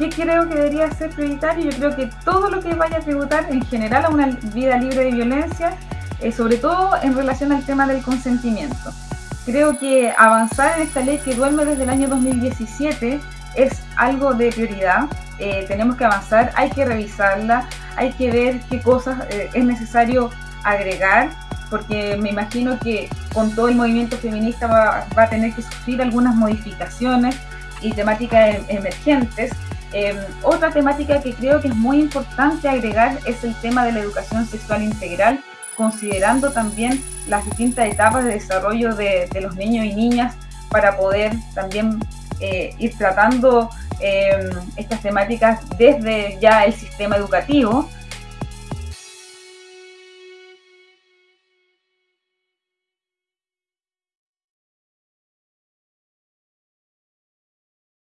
¿Qué creo que debería ser prioritario? Yo creo que todo lo que vaya a tributar en general a una vida libre de violencia, eh, sobre todo en relación al tema del consentimiento. Creo que avanzar en esta ley que duerme desde el año 2017 es algo de prioridad. Eh, tenemos que avanzar, hay que revisarla, hay que ver qué cosas eh, es necesario agregar, porque me imagino que con todo el movimiento feminista va, va a tener que sufrir algunas modificaciones y temáticas em, emergentes Em, otra temática que creo que es muy importante agregar es el tema de la educación sexual integral, considerando también las distintas etapas de desarrollo de, los niños y niñas para poder también eh, ir tratando em, estas temáticas desde ya el sistema educativo